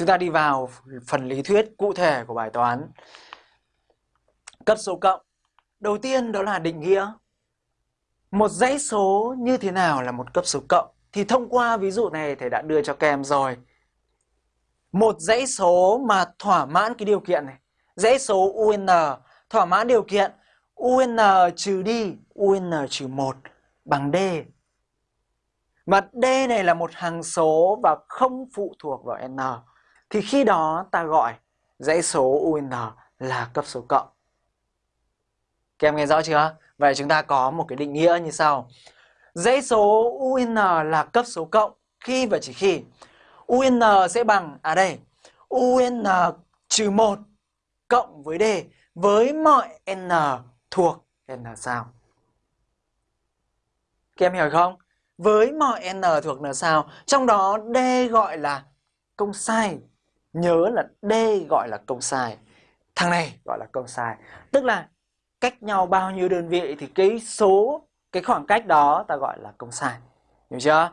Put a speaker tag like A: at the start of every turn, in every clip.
A: Chúng ta đi vào phần lý thuyết cụ thể của bài toán cấp số cộng. Đầu tiên đó là định nghĩa. Một dãy số như thế nào là một cấp số cộng? Thì thông qua ví dụ này thầy đã đưa cho các em rồi. Một dãy số mà thỏa mãn cái điều kiện này. Dãy số UN thỏa mãn điều kiện UN trừ đi UN trừ 1 bằng D. Mà D này là một hằng số và không phụ thuộc vào N. Thì khi đó ta gọi dãy số UN là cấp số cộng. Các em nghe rõ chưa? Vậy chúng ta có một cái định nghĩa như sau. Dãy số UN là cấp số cộng khi và chỉ khi UN sẽ bằng, à đây, UN trừ 1 cộng với D với mọi N thuộc N sao. Các em hiểu không? Với mọi N thuộc N sao, trong đó D gọi là công sai. Nhớ là D gọi là công sai. Thằng này gọi là công sai. Tức là cách nhau bao nhiêu đơn vị thì cái số, cái khoảng cách đó ta gọi là công sai. Hiểu chưa?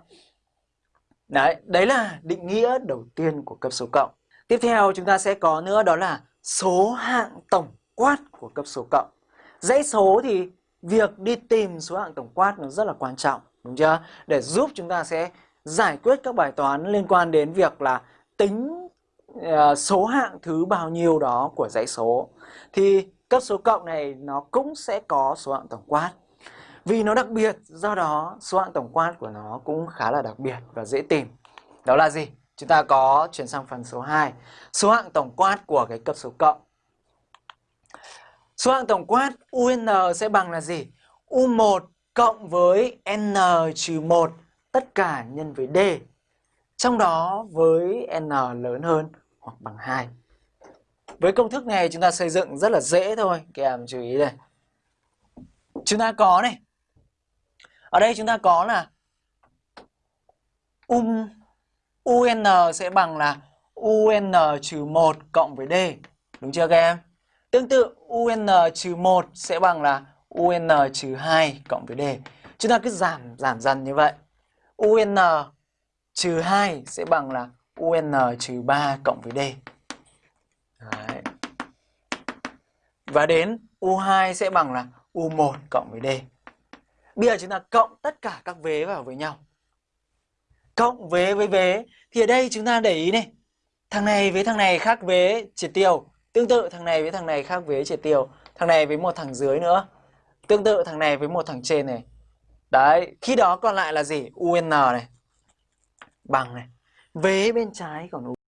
A: Đấy, đấy là định nghĩa đầu tiên của cấp số cộng. Tiếp theo chúng ta sẽ có nữa đó là số hạng tổng quát của cấp số cộng. Dãy số thì việc đi tìm số hạng tổng quát nó rất là quan trọng, đúng chưa? Để giúp chúng ta sẽ giải quyết các bài toán liên quan đến việc là tính Ờ, số hạng thứ bao nhiêu đó của dãy số. Thì cấp số cộng này nó cũng sẽ có số hạng tổng quát. Vì nó đặc biệt, do đó số hạng tổng quát của nó cũng khá là đặc biệt và dễ tìm. Đó là gì? Chúng ta có chuyển sang phần số 2. Số hạng tổng quát của cái cấp số cộng. Số hạng tổng quát UN sẽ bằng là gì? U1 cộng với N trừ 1 tất cả nhân với D. Trong đó với N lớn hơn hoặc bằng 2. Với công thức này chúng ta xây dựng rất là dễ thôi. Các em chú ý đây. Chúng ta có này. Ở đây chúng ta có là um, UN sẽ bằng là UN trừ 1 cộng với D. Đúng chưa các em? Tương tự UN trừ 1 sẽ bằng là UN trừ 2 cộng với D. Chúng ta cứ giảm giảm dần như vậy. UN trừ 2 sẽ bằng là UN trừ 3 cộng với D. Đấy. Và đến U2 sẽ bằng là U1 cộng với D. Bây giờ chúng ta cộng tất cả các vế vào với nhau. Cộng vế với vế thì ở đây chúng ta để ý này. Thằng này với thằng này khác vế triệt tiêu. Tương tự thằng này với thằng này khác vế triệt tiêu. Thằng này với một thằng dưới nữa. Tương tự thằng này với một thằng trên này. Đấy, khi đó còn lại là gì? UN này. Bằng này. Vế bên trái còn